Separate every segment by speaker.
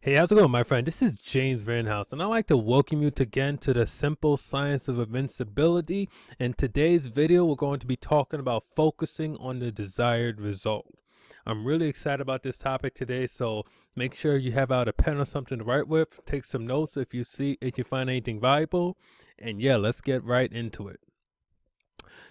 Speaker 1: Hey, how's it going, my friend? This is James Vanhouse, and I'd like to welcome you to, again to the simple science of invincibility. In today's video, we're going to be talking about focusing on the desired result. I'm really excited about this topic today, so make sure you have out a pen or something to write with. Take some notes if you see if you find anything valuable, and yeah, let's get right into it.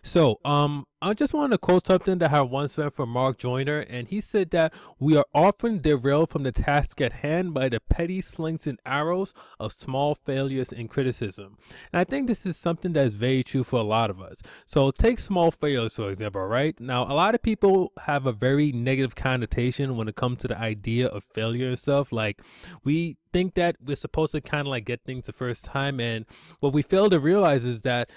Speaker 1: So, um, I just want to quote something that I once read from Mark Joyner, and he said that we are often derailed from the task at hand by the petty slings and arrows of small failures and criticism. And I think this is something that is very true for a lot of us. So, take small failures, for example, right? Now, a lot of people have a very negative connotation when it comes to the idea of failure and stuff. Like, we think that we're supposed to kind of like get things the first time, and what we fail to realize is that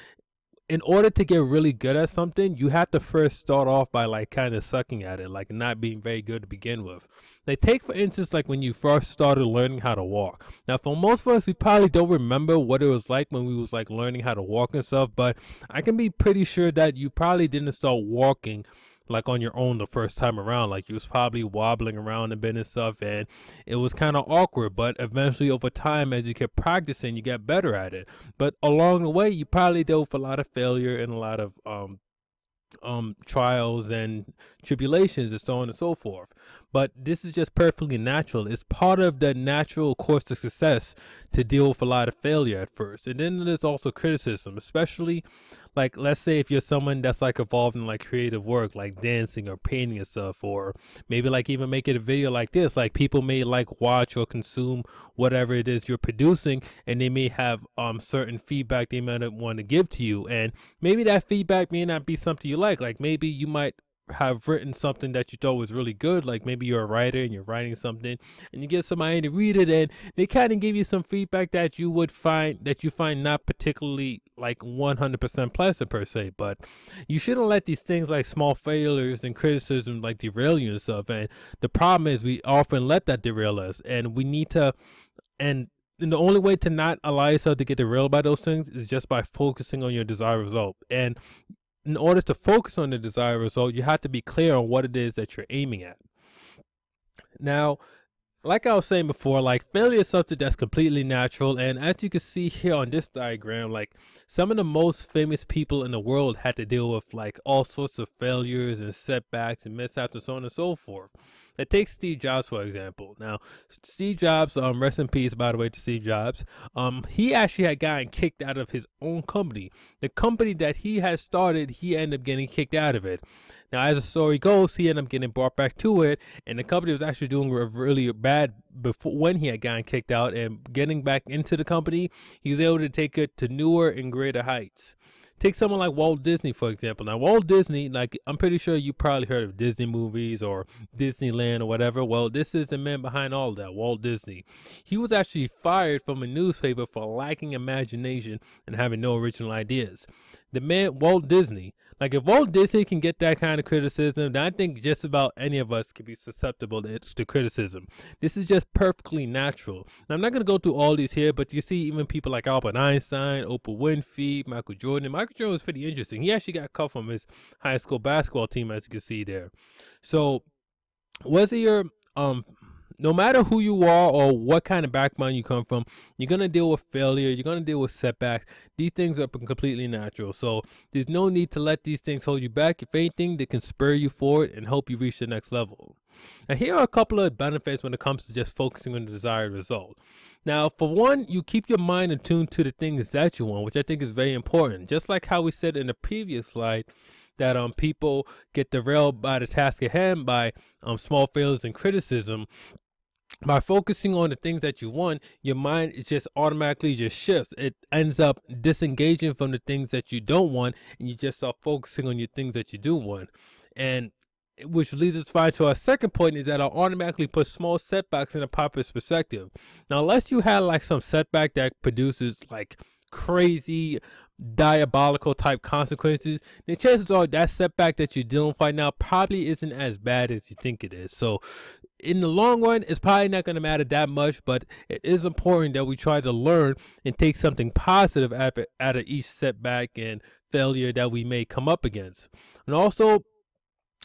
Speaker 1: in order to get really good at something, you have to first start off by like kind of sucking at it, like not being very good to begin with. Like take for instance, like when you first started learning how to walk. Now, for most of us, we probably don't remember what it was like when we was like learning how to walk and stuff. But I can be pretty sure that you probably didn't start walking like on your own the first time around. Like you was probably wobbling around a bit and stuff, and it was kind of awkward. But eventually, over time, as you kept practicing, you get better at it. But along the way, you probably dealt with a lot of failure and a lot of um, um, trials and tribulations and so on and so forth. But this is just perfectly natural. It's part of the natural course of success to deal with a lot of failure at first. And then there's also criticism, especially like let's say if you're someone that's like involved in like creative work like dancing or painting and stuff or maybe like even making a video like this like people may like watch or consume whatever it is you're producing and they may have um certain feedback they might want to give to you and maybe that feedback may not be something you like like maybe you might have written something that you thought was really good, like maybe you're a writer and you're writing something and you get somebody to read it and they kind of give you some feedback that you would find that you find not particularly like 100% pleasant per se, but you shouldn't let these things like small failures and criticism like derail you and stuff. And the problem is we often let that derail us and we need to, and and the only way to not allow yourself to get derailed by those things is just by focusing on your desired result. And in order to focus on the desired result, you have to be clear on what it is that you're aiming at. Now, like I was saying before, like failure is something that's completely natural. And as you can see here on this diagram, like some of the most famous people in the world had to deal with like all sorts of failures and setbacks and mishaps and so on and so forth. It takes Steve Jobs for example. Now, Steve Jobs, um, rest in peace, by the way, to Steve Jobs. Um, he actually had gotten kicked out of his own company. The company that he had started, he ended up getting kicked out of it. Now, as the story goes, he ended up getting brought back to it, and the company was actually doing really bad before when he had gotten kicked out. And getting back into the company, he was able to take it to newer and greater heights. Take someone like Walt Disney, for example. Now, Walt Disney, like, I'm pretty sure you probably heard of Disney movies or Disneyland or whatever. Well, this is the man behind all that, Walt Disney. He was actually fired from a newspaper for lacking imagination and having no original ideas. The man, Walt Disney, like if Walt Disney can get that kind of criticism, then I think just about any of us could be susceptible to, to criticism. This is just perfectly natural. Now, I'm not going to go through all these here, but you see even people like Albert Einstein, Oprah Winfrey, Michael Jordan. Michael Jordan was pretty interesting. He actually got cut from his high school basketball team, as you can see there. So, was it your um no matter who you are or what kind of background you come from, you're going to deal with failure, you're going to deal with setbacks. These things are completely natural. So there's no need to let these things hold you back. If anything, they can spur you forward and help you reach the next level. Now, here are a couple of benefits when it comes to just focusing on the desired result. Now, for one, you keep your mind attuned to the things that you want, which I think is very important. Just like how we said in the previous slide, that um people get derailed by the task at hand by um small failures and criticism by focusing on the things that you want, your mind is just automatically just shifts. It ends up disengaging from the things that you don't want, and you just start focusing on your things that you do want. And which leads us fine to our second point is that I'll automatically put small setbacks in a proper's perspective. Now, unless you had like some setback that produces like crazy diabolical type consequences, the chances are that setback that you're dealing with right now probably isn't as bad as you think it is. So in the long run, it's probably not going to matter that much, but it is important that we try to learn and take something positive out of, each setback and failure that we may come up against. And also,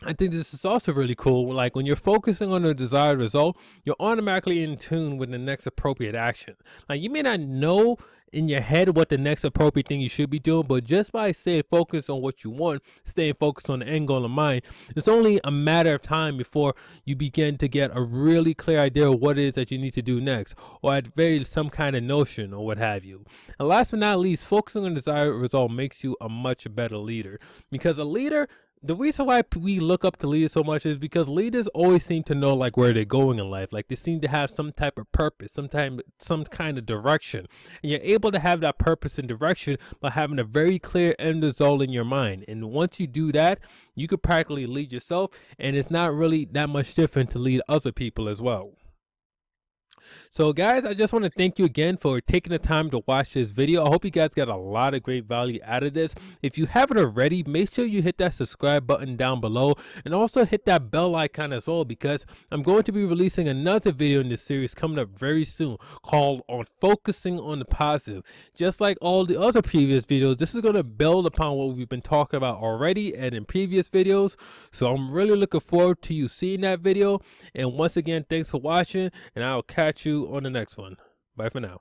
Speaker 1: I think this is also really cool. Like when you're focusing on the desired result, you're automatically in tune with the next appropriate action. Like you may not know in your head what the next appropriate thing you should be doing, but just by staying focused on what you want, staying focused on the end goal in mind, it's only a matter of time before you begin to get a really clear idea of what it is that you need to do next, or at very some kind of notion or what have you. And last but not least, focusing on desired result makes you a much better leader because a leader the reason why we look up to leaders so much is because leaders always seem to know like where they're going in life. Like they seem to have some type of purpose some some kind of direction. And you're able to have that purpose and direction by having a very clear end result in your mind. And once you do that you could practically lead yourself and it's not really that much different to lead other people as well so guys, I just want to thank you again for taking the time to watch this video. I hope you guys got a lot of great value out of this. If you haven't already, make sure you hit that subscribe button down below and also hit that bell icon as well because I'm going to be releasing another video in this series coming up very soon called on focusing on the positive. Just like all the other previous videos, this is going to build upon what we've been talking about already and in previous videos. So I'm really looking forward to you seeing that video. And once again, thanks for watching and I'll catch you on the next one. Bye for now.